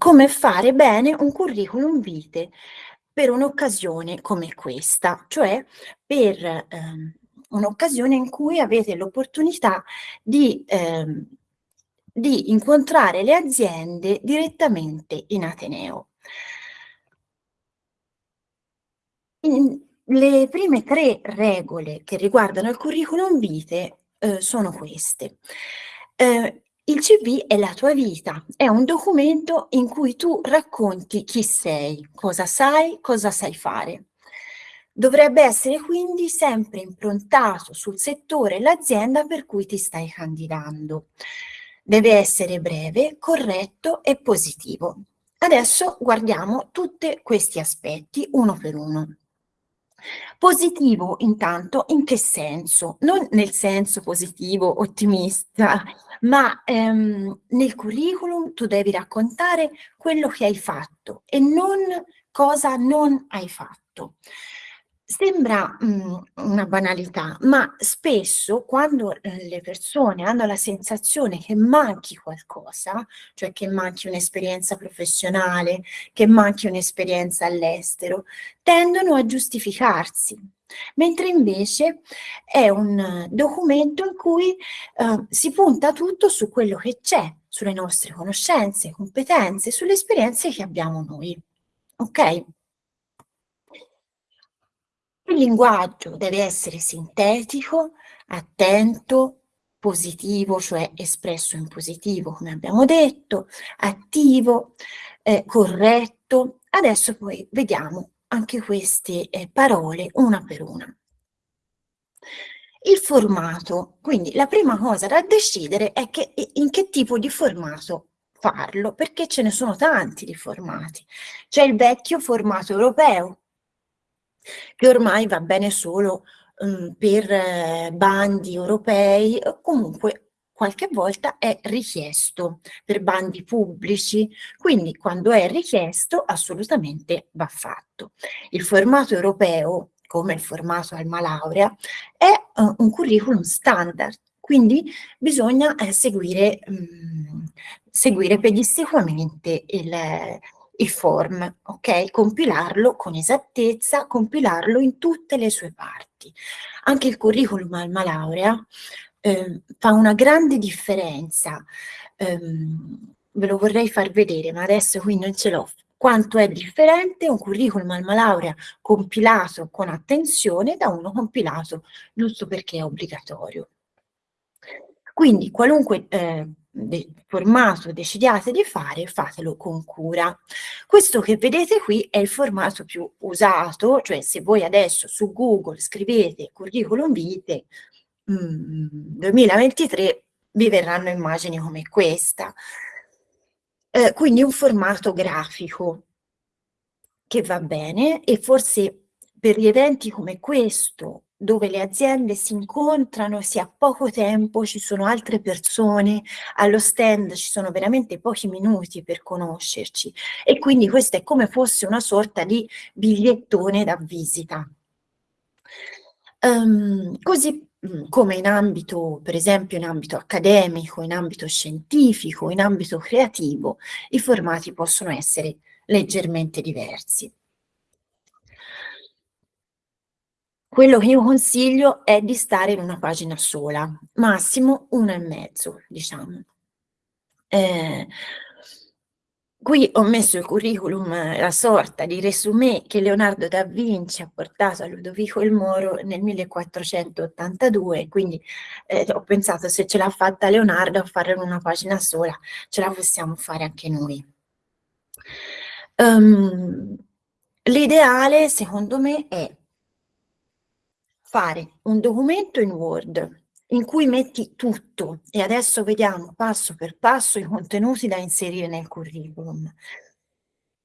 come fare bene un curriculum vitae per un'occasione come questa, cioè per ehm, un'occasione in cui avete l'opportunità di, ehm, di incontrare le aziende direttamente in Ateneo. In, le prime tre regole che riguardano il curriculum vitae eh, sono queste. Eh, il CV è la tua vita, è un documento in cui tu racconti chi sei, cosa sai, cosa sai fare. Dovrebbe essere quindi sempre improntato sul settore e l'azienda per cui ti stai candidando. Deve essere breve, corretto e positivo. Adesso guardiamo tutti questi aspetti uno per uno. Positivo intanto in che senso? Non nel senso positivo, ottimista, ma ehm, nel curriculum tu devi raccontare quello che hai fatto e non cosa non hai fatto. Sembra mh, mhmm, una banalità, ma spesso quando eh, le persone hanno la sensazione che manchi qualcosa, cioè che manchi un'esperienza professionale, che manchi un'esperienza all'estero, tendono a giustificarsi, mentre invece è un documento in cui eh, si punta tutto su quello che c'è, sulle nostre conoscenze, competenze, sulle esperienze che abbiamo noi. Ok? Linguaggio deve essere sintetico, attento, positivo, cioè espresso in positivo, come abbiamo detto, attivo, eh, corretto. Adesso poi vediamo anche queste eh, parole una per una. Il formato, quindi la prima cosa da decidere è che, in che tipo di formato farlo, perché ce ne sono tanti di formati. C'è il vecchio formato europeo, che ormai va bene solo um, per eh, bandi europei, comunque qualche volta è richiesto per bandi pubblici, quindi quando è richiesto assolutamente va fatto. Il formato europeo, come il formato Alma Laurea, è uh, un curriculum standard, quindi bisogna eh, seguire, mh, mm, seguire pedissequamente il, il form, ok? Compilarlo con esattezza, compilarlo in tutte le sue parti. Anche il curriculum alma laurea eh, fa una grande differenza. Um, ve lo vorrei far vedere, ma adesso qui non ce l'ho. Quanto è differente un curriculum alma laurea compilato con attenzione da uno compilato giusto perché è obbligatorio. Quindi qualunque eh, formato decidiate di fare, fatelo con cura. Questo che vedete qui è il formato più usato, cioè se voi adesso su Google scrivete curriculum vitae mm, 2023 vi verranno immagini come questa. Eh, quindi un formato grafico che va bene e forse per gli eventi come questo dove le aziende si incontrano, si ha poco tempo, ci sono altre persone, allo stand ci sono veramente pochi minuti per conoscerci e quindi questo è come fosse una sorta di bigliettone da visita. Um, così mm, come in ambito, per esempio in ambito accademico, in ambito scientifico, in ambito creativo, i formati possono essere leggermente diversi. Quello che io consiglio è di stare in una pagina sola, massimo uno e mezzo, diciamo. Eh, qui ho messo il curriculum, la sorta di resumé che Leonardo da Vinci ha portato a Ludovico il Moro nel 1482, quindi eh, ho pensato se ce l'ha fatta Leonardo a farlo in una pagina sola, ce la possiamo fare anche noi. Um, L'ideale, secondo me, è fare un documento in Word in cui metti tutto e adesso vediamo passo per passo i contenuti da inserire nel curriculum.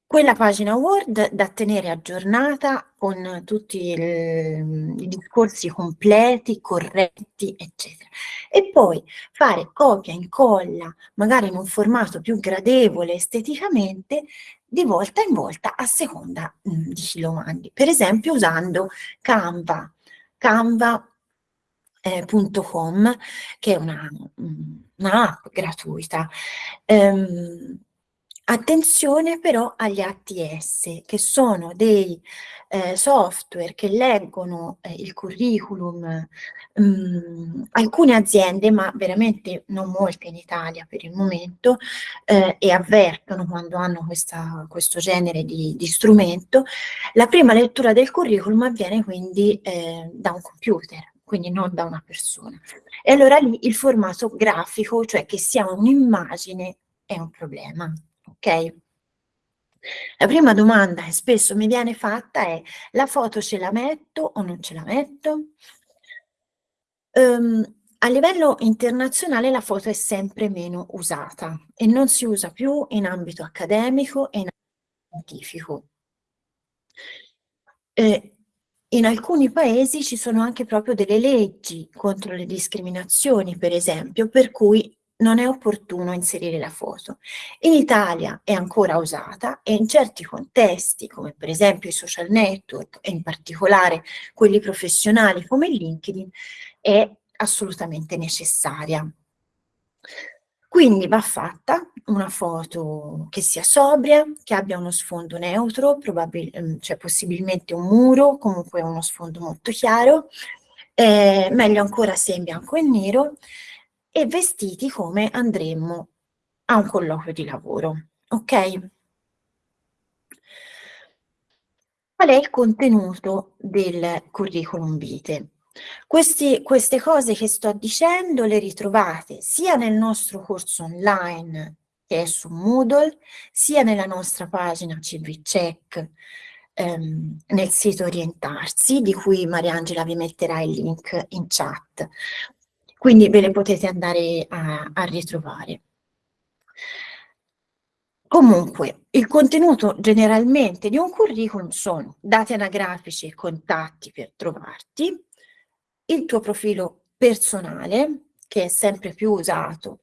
Quella pagina Word da tenere aggiornata con tutti i discorsi completi, corretti, eccetera. E poi fare copia, incolla, magari in un formato più gradevole esteticamente, di volta in volta a seconda mh, mm, di chi lo mandi. Per esempio usando Canva, canva.com, eh, che è una, un'app gratuita. Um, Attenzione però agli ATS, che sono dei eh, software che leggono eh, il curriculum, mh, mm, alcune aziende, ma veramente non molte in Italia per il momento, eh, e avvertono quando hanno questa, questo genere di, di, strumento, la prima lettura del curriculum avviene quindi eh, da un computer, quindi non da una persona. E allora lì il formato grafico, cioè che sia un'immagine, è un problema ok? La prima domanda che spesso mi viene fatta è la foto ce la metto o non ce la metto? Um, a livello internazionale la foto è sempre meno usata e non si usa più in ambito accademico e in ambito scientifico. Eh, in alcuni paesi ci sono anche proprio delle leggi contro le discriminazioni, per esempio, per cui non è opportuno inserire la foto. In Italia è ancora usata e in certi contesti, come per esempio i social network e in particolare quelli professionali come LinkedIn, è assolutamente necessaria. Quindi va fatta una foto che sia sobria, che abbia uno sfondo neutro, ehm, cioè possibilmente un muro, comunque uno sfondo molto chiaro, eh, meglio ancora se in bianco e nero, e vestiti come andremmo a un colloquio di lavoro, ok? Qual è il contenuto del curriculum vitae? Questi, queste cose che sto dicendo le ritrovate sia nel nostro corso online che è su Moodle, sia nella nostra pagina CV Check ehm, nel sito Orientarsi, di cui Mariangela vi metterà il link in chat. Quindi ve le potete andare a, a ritrovare. Comunque, il contenuto generalmente di un curriculum sono dati anagrafici e contatti per trovarti, il tuo profilo personale, che è sempre più usato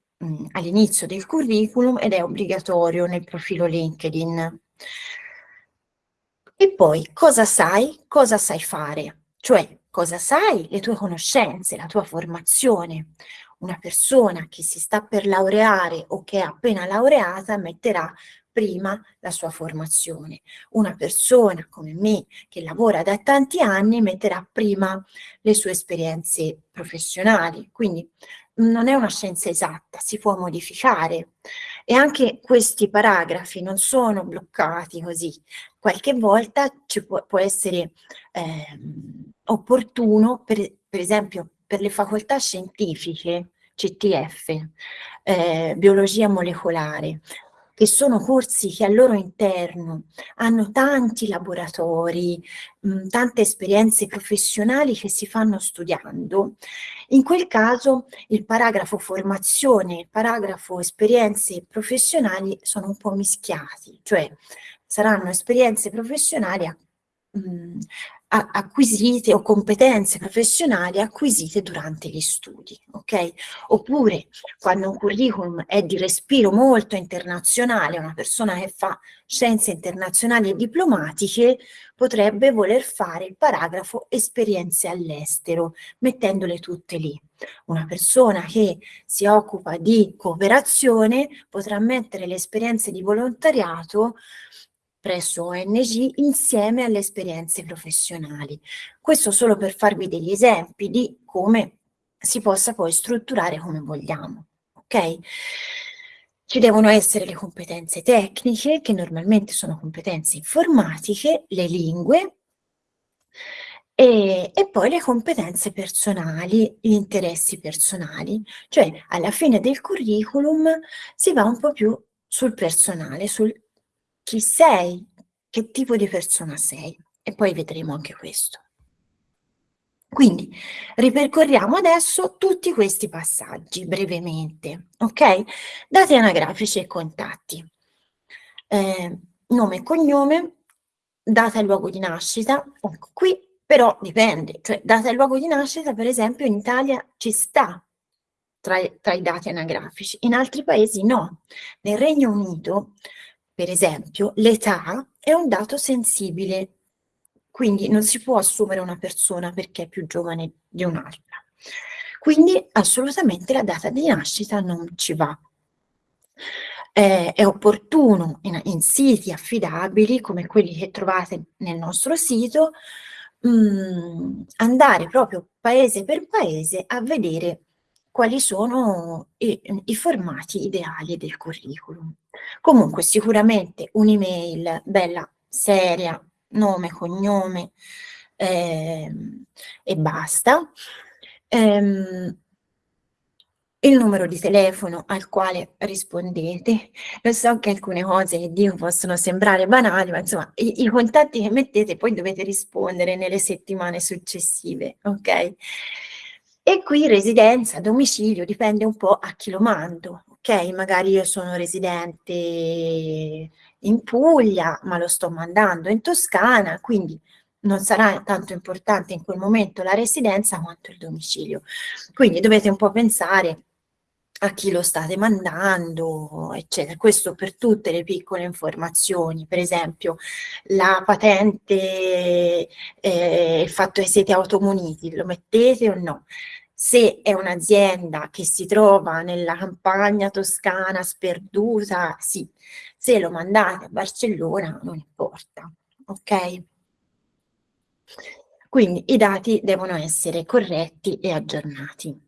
all'inizio del curriculum ed è obbligatorio nel profilo LinkedIn. E poi cosa sai, cosa sai fare, cioè cosa sai, le tue conoscenze, la tua formazione. Una persona che si sta per laureare o che è appena laureata metterà prima la sua formazione. Una persona come me che lavora da tanti anni metterà prima le sue esperienze professionali. Quindi non è una scienza esatta, si può modificare. E anche questi paragrafi non sono bloccati così. Qualche volta ci può, può essere eh, opportuno, per, per, esempio per le facoltà scientifiche, CTF, eh, biologia molecolare, che sono corsi che al loro interno hanno tanti laboratori, mh, tante esperienze professionali che si fanno studiando, in quel caso il paragrafo formazione il paragrafo esperienze professionali sono un po' mischiati, cioè saranno esperienze professionali mh, acquisite o competenze professionali acquisite durante gli studi, ok? Oppure quando un curriculum è di respiro molto internazionale, una persona che fa scienze internazionali e diplomatiche potrebbe voler fare il paragrafo esperienze all'estero, mettendole tutte lì. Una persona che si occupa di cooperazione potrà mettere le esperienze di volontariato presso ONG insieme alle esperienze professionali. Questo solo per farvi degli esempi di come si possa poi strutturare come vogliamo. Ok? Ci devono essere le competenze tecniche, che normalmente sono competenze informatiche, le lingue, e, e, poi le competenze personali, gli interessi personali, cioè alla fine del curriculum si va un po' più sul personale, sul chi sei, che tipo di persona sei e poi vedremo anche questo. Quindi ripercorriamo adesso tutti questi passaggi brevemente, ok? Dati anagrafici e contatti. Eh, nome e cognome, data e luogo di nascita, ecco qui però dipende, cioè data e luogo di nascita per esempio in Italia ci sta tra, tra i dati anagrafici, in altri paesi no. Nel Regno Unito per esempio, l'età è un dato sensibile, quindi non si può assumere una persona perché è più giovane di un'altra. Quindi assolutamente la data di nascita non ci va. Eh, è opportuno in in siti affidabili come quelli che trovate nel nostro sito, mhmm, andare proprio paese per paese a vedere quali sono i mhmm, i formati ideali del curriculum. Comunque sicuramente un'email bella seria, nome, cognome, ehm, e basta. Ehm il numero di telefono al quale rispondete. Lo so che alcune cose che dico possono sembrare banali, ma insomma i i contatti che mettete poi dovete rispondere nelle settimane successive, okay? E qui residenza, domicilio, dipende un po' a chi lo mando, okay? Magari io sono residente in Puglia, ma lo sto mandando in Toscana, quindi non sarà tanto importante in quel momento la residenza quanto il domicilio. Quindi dovete un po' pensare a chi lo state mandando, eccetera. Questo per tutte le piccole informazioni, per esempio la patente, ehm, il fatto che siete automuniti, lo mettete o no? Se è un'azienda che si trova nella campagna toscana sperduta, sì. Se lo mandate a Barcellona non importa, okay? Quindi i dati devono essere corretti e aggiornati.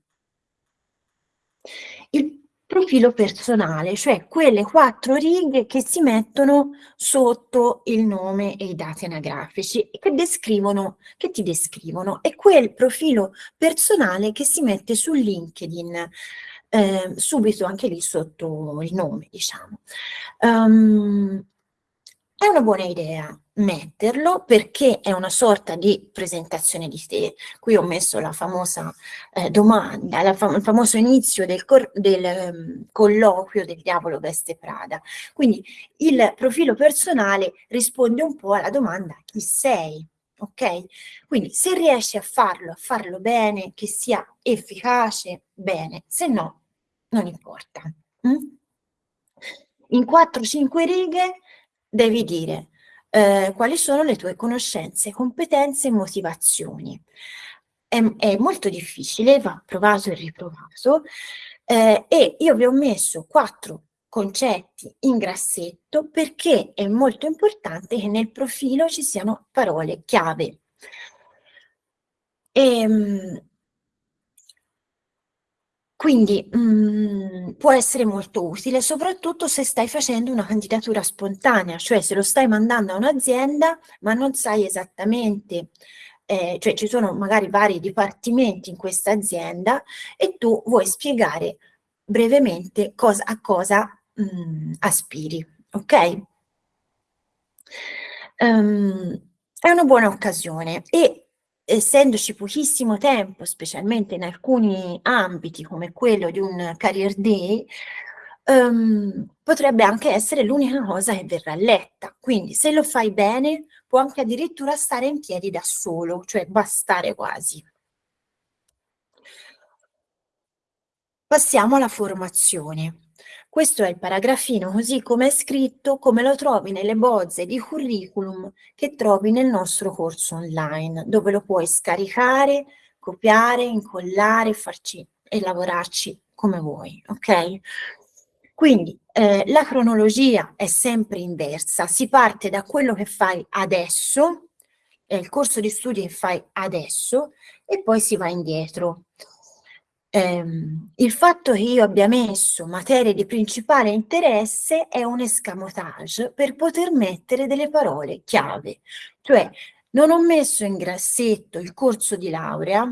Il profilo personale, cioè quelle 4 righe che si mettono sotto il nome e i dati anagrafici che descrivono che ti descrivono. È quel profilo personale che si mette su LinkedIn, ehm, subito anche lì sotto il nome, diciamo. Uhm, è una buona idea metterlo perché è una sorta di presentazione di te. Qui ho messo la famosa eh, domanda, la fam il famoso inizio del, del um, colloquio del diavolo veste Prada. Quindi il profilo personale risponde un po' alla domanda chi sei, ok? Quindi se riesci a farlo, a farlo bene, che sia efficace, bene, se no, non importa. Mm? In 4-5 righe devi dire eh, quali sono le tue conoscenze, competenze e motivazioni. È, è molto difficile, va provato e riprovato, eh, e io vi ho messo quattro concetti in grassetto perché è molto importante che nel profilo ci siano parole chiave. E, ehm, quindi mh, mm, può essere molto utile, soprattutto se stai facendo una candidatura spontanea, cioè se lo stai mandando a un'azienda ma non sai esattamente, eh, cioè ci sono magari vari dipartimenti in questa azienda e tu vuoi spiegare brevemente cosa, a cosa mh, mm, aspiri, ok? Um, è una buona occasione e essendoci pochissimo tempo, specialmente in alcuni ambiti come quello di un career day, um, potrebbe anche essere l'unica cosa che verrà letta. Quindi se lo fai bene, può anche addirittura stare in piedi da solo, cioè bastare quasi. Passiamo alla formazione. Questo è il paragrafino così come è scritto, come lo trovi nelle bozze di curriculum che trovi nel nostro corso online, dove lo puoi scaricare, copiare, incollare farci, e lavorarci come vuoi, ok? Quindi eh, la cronologia è sempre inversa, si parte da quello che fai adesso, è il corso di studi che fai adesso, e poi si va indietro ehm, il fatto che io abbia messo materie di principale interesse è un escamotage per poter mettere delle parole chiave, cioè non ho messo in grassetto il corso di laurea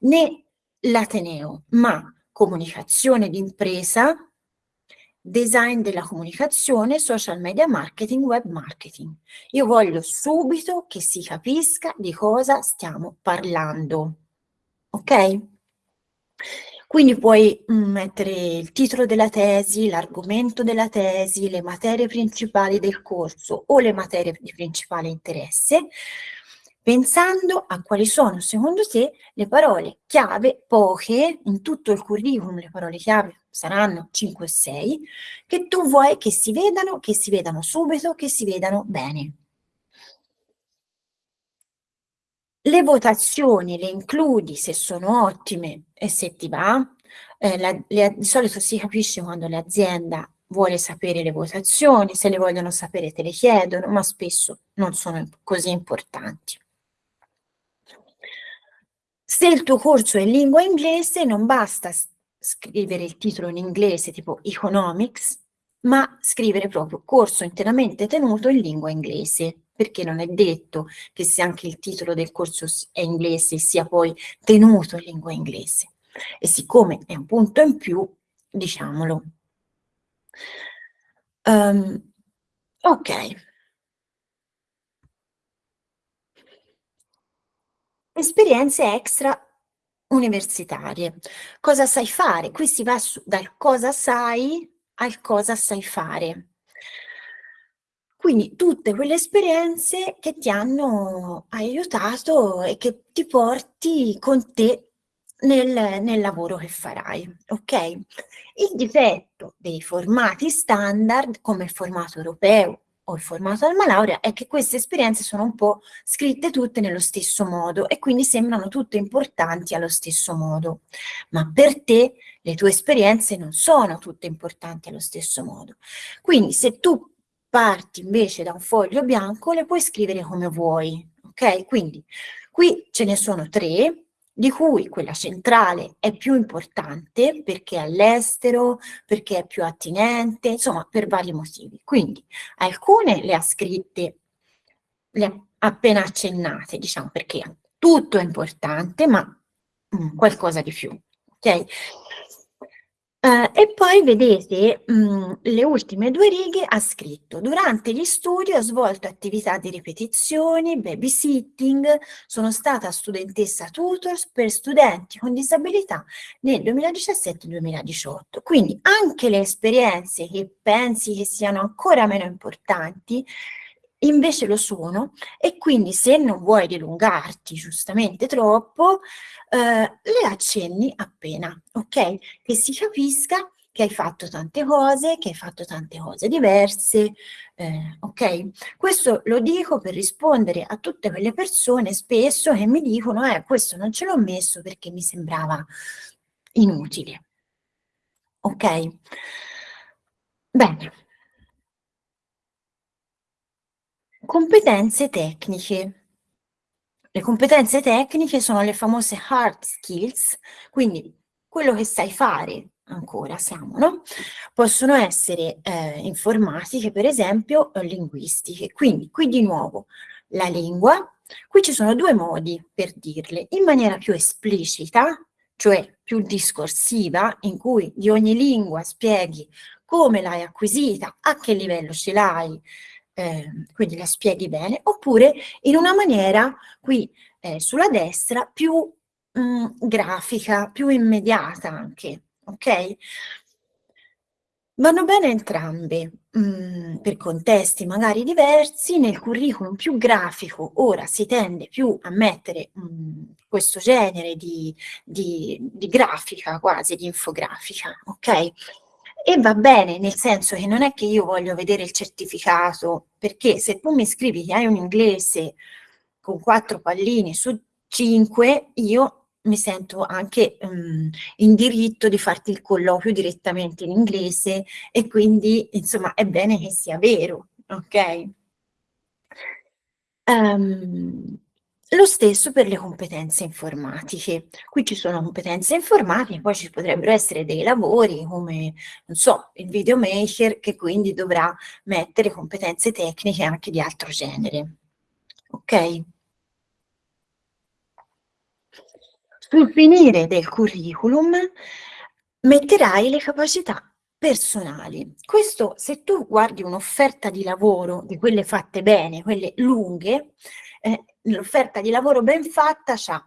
né l'Ateneo, ma comunicazione d'impresa, design della comunicazione, social media marketing, web marketing. Io voglio subito che si capisca di cosa stiamo parlando. Ok? Quindi puoi mm, mettere il titolo della tesi, l'argomento della tesi, le materie principali del corso o le materie di principale interesse, pensando a quali sono secondo te le parole chiave, poche, in tutto il curriculum le parole chiave saranno 5 o 6, che tu vuoi che si vedano, che si vedano subito, che si vedano bene. Le votazioni le includi se sono ottime e se ti va. Eh, la, le, di solito si capisce quando l'azienda vuole sapere le votazioni, se le vogliono sapere te le chiedono, ma spesso non sono così importanti. Se il tuo corso è in lingua inglese, non basta scrivere il titolo in inglese, tipo Economics, ma scrivere proprio corso interamente tenuto in lingua inglese, perché non è detto che se anche il titolo del corso è inglese sia poi tenuto in lingua inglese. E siccome è un punto in più, diciamolo. Um, ok. Esperienze extra universitarie. Cosa sai fare? Qui si va su, dal cosa sai al cosa sai fare. Quindi tutte quelle esperienze che ti hanno aiutato e che ti porti con te nel, nel lavoro che farai, ok? Il difetto dei formati standard, come il formato europeo o il formato alma laurea, è che queste esperienze sono un po' scritte tutte nello stesso modo e quindi sembrano tutte importanti allo stesso modo. Ma per te le tue esperienze non sono tutte importanti allo stesso modo. Quindi se tu parti invece da un foglio bianco, le puoi scrivere come vuoi, ok? Quindi qui ce ne sono tre, di cui quella centrale è più importante perché è all'estero, perché è più attinente, insomma per vari motivi. Quindi alcune le ha scritte, le ha appena accennate, diciamo perché tutto è importante, ma mm, qualcosa di più. Ok? Uh, e poi vedete mh, mm, le ultime due righe ha scritto durante gli studi ho svolto attività di ripetizioni, babysitting, sono stata studentessa tutor per studenti con disabilità nel 2017-2018. Quindi anche le esperienze che pensi che siano ancora meno importanti invece lo sono e quindi se non vuoi dilungarti giustamente troppo, eh, le accenni appena, ok? Che si capisca che hai fatto tante cose, che hai fatto tante cose diverse, eh, ok? Questo lo dico per rispondere a tutte quelle persone spesso che mi dicono, eh, questo non ce l'ho messo perché mi sembrava inutile. Ok? Bene. Competenze tecniche. Le competenze tecniche sono le famose hard skills, quindi quello che sai fare ancora siamo, no? Possono essere eh, informatiche, per esempio, o linguistiche. Quindi qui di nuovo la lingua, qui ci sono due modi per dirle, in maniera più esplicita, cioè più discorsiva, in cui di ogni lingua spieghi come l'hai acquisita, a che livello ce l'hai, eh, quindi la spieghi bene, oppure in una maniera qui eh, sulla destra più mh, mm, grafica, più immediata anche, ok? Vanno bene entrambe, mh, mm, per contesti magari diversi, nel curriculum più grafico ora si tende più a mettere mh, mm, questo genere di, di, di grafica quasi, di infografica, ok? E va bene, nel senso che non è che io voglio vedere il certificato, perché se tu mi scrivi che hai un inglese con quattro palline su cinque, io mi sento anche um, in diritto di farti il colloquio direttamente in inglese e quindi insomma è bene che sia vero, ok? Um, lo stesso per le competenze informatiche. Qui ci sono competenze informatiche, poi ci potrebbero essere dei lavori come, non so, il videomaker che quindi dovrà mettere competenze tecniche anche di altro genere. Ok? Sul finire del curriculum metterai le capacità personali. Questo, se tu guardi un'offerta di lavoro di quelle fatte bene, quelle lunghe, eh, l'offerta di lavoro ben fatta c'ha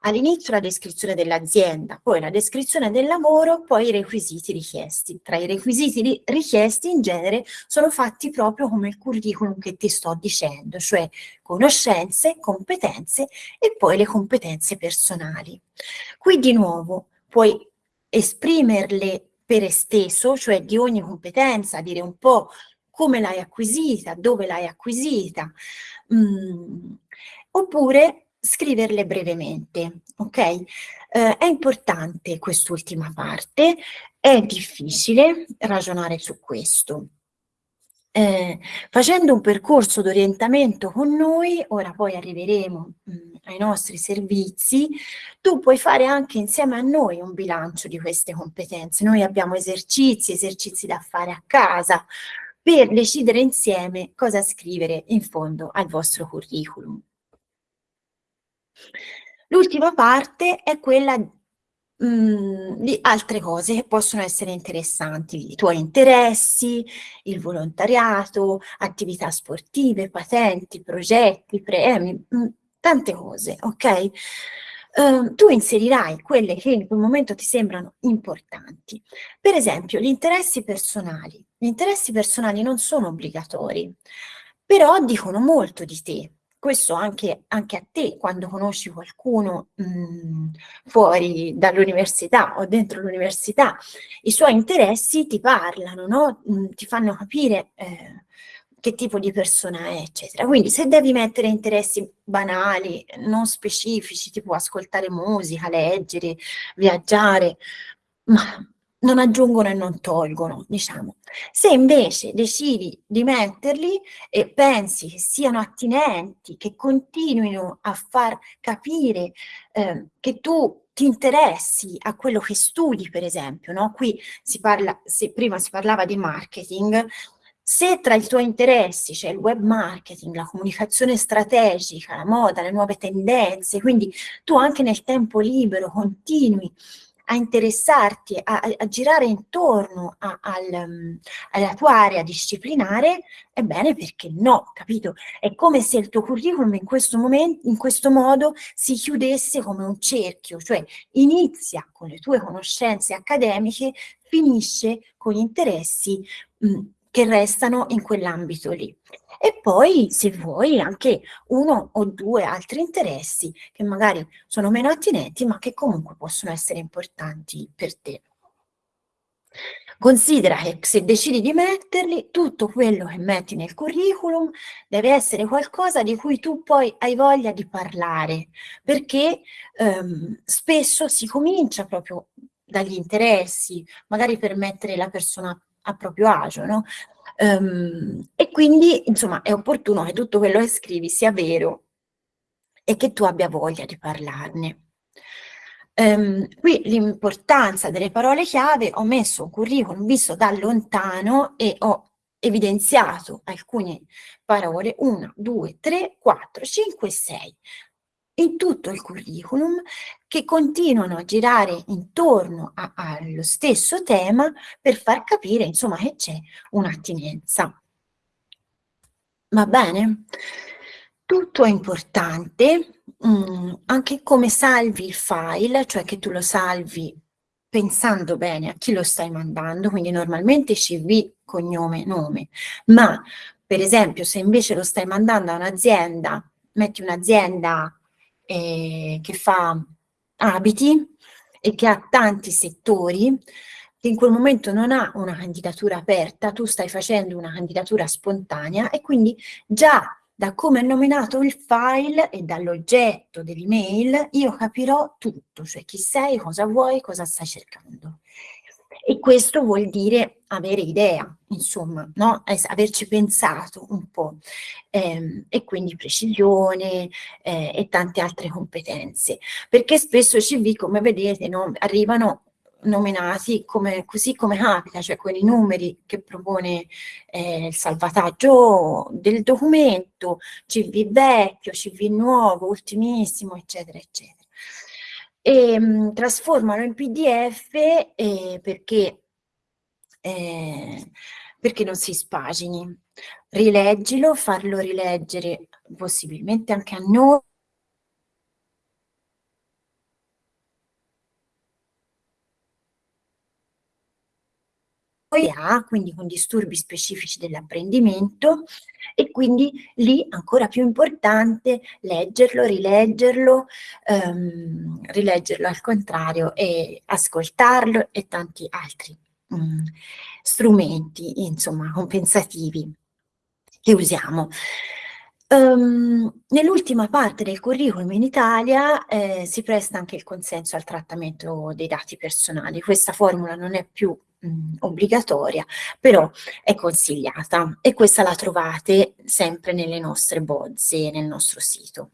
all'inizio la descrizione dell'azienda, poi la descrizione del lavoro, poi i requisiti richiesti. Tra i requisiti richiesti in genere sono fatti proprio come il curriculum che ti sto dicendo, cioè conoscenze, competenze e poi le competenze personali. Qui di nuovo puoi esprimerle per esteso, cioè di ogni competenza, dire un po' come l'hai acquisita, dove l'hai acquisita, mm, oppure scriverle brevemente, ok? Eh, è importante quest'ultima parte È difficile ragionare su questo. Eh, facendo un percorso d'orientamento con noi, ora poi arriveremo mh, ai nostri servizi, tu puoi fare anche insieme a noi un bilancio di queste competenze. Noi abbiamo esercizi, esercizi da fare a casa, per decidere insieme cosa scrivere in fondo al vostro curriculum. L'ultima parte è quella mh, mm, di altre cose che possono essere interessanti, i tuoi interessi, il volontariato, attività sportive, patenti, progetti, premi, mh, mm, tante cose, ok? Uh, tu inserirai quelle che in quel momento ti sembrano importanti. Per esempio, gli interessi personali. Gli interessi personali non sono obbligatori, però dicono molto di te, questo anche, anche, a te quando conosci qualcuno mh, mhmm, fuori dall'università o dentro l'università, i suoi interessi ti parlano, no? mhmm, ti fanno capire eh, che tipo di persona è, eccetera. Quindi se devi mettere interessi banali, non specifici, tipo ascoltare musica, leggere, viaggiare, ma non aggiungono e non tolgono, diciamo. Se invece decidi di metterli e pensi che siano attinenti, che continuino a far capire eh, che tu ti interessi a quello che studi, per esempio, no? Qui si parla, se prima si parlava di marketing, se tra i tuoi interessi c'è il web marketing, la comunicazione strategica, la moda, le nuove tendenze, quindi tu anche nel tempo libero continui a interessarti, a, a girare intorno a, al, um, alla tua area disciplinare, ebbene perché no, capito? È come se il tuo curriculum in questo, momento, in questo modo si chiudesse come un cerchio, cioè inizia con le tue conoscenze accademiche, finisce con gli interessi mh, che restano in quell'ambito lì. E poi, se vuoi, anche uno o due altri interessi che magari sono meno attinenti, ma che comunque possono essere importanti per te. Considera che se decidi di metterli, tutto quello che metti nel curriculum deve essere qualcosa di cui tu poi hai voglia di parlare, perché ehm, spesso si comincia proprio dagli interessi, magari per mettere la persona a proprio agio, no? Um, e quindi, insomma, è opportuno che tutto quello che scrivi sia vero e che tu abbia voglia di parlarne. Um, qui l'importanza delle parole chiave, ho messo un curriculum visto da lontano e ho evidenziato alcune parole, 1, 2, 3, 4, 5, 6 in tutto il curriculum che continuano a girare intorno a, allo stesso tema per far capire insomma che c'è un'attinenza. Va bene? Tutto è importante, mh, mm, anche come salvi il file, cioè che tu lo salvi pensando bene a chi lo stai mandando, quindi normalmente CV, cognome, nome, ma per esempio se invece lo stai mandando a un'azienda, metti un'azienda eh, che fa abiti e che ha tanti settori, che in quel momento non ha una candidatura aperta, tu stai facendo una candidatura spontanea e quindi già da come è nominato il file e dall'oggetto dell'email io capirò tutto, cioè chi sei, cosa vuoi, cosa stai cercando. E questo vuol dire avere idea, insomma, no? averci pensato un po', ehm, e quindi precisione eh, e tante altre competenze, perché spesso CV, come vedete, no, arrivano nominati come, così come capita, cioè con i numeri che propone eh, il salvataggio del documento, CV vecchio, CV nuovo, ultimissimo, eccetera, eccetera. E mh, trasformalo in PDF eh, perché, eh, perché non si spagini. Rileggilo, farlo rileggere possibilmente anche a noi ha, quindi con disturbi specifici dell'apprendimento e quindi lì ancora più importante leggerlo, rileggerlo, ehm, rileggerlo al contrario e ascoltarlo e tanti altri mh, mm, strumenti, insomma, compensativi che usiamo. Um, nell'ultima parte del curriculum in Italia eh, si presta anche il consenso al trattamento dei dati personali. Questa formula non è più mh, obbligatoria, però è consigliata e questa la trovate sempre nelle nostre bozze, nel nostro sito.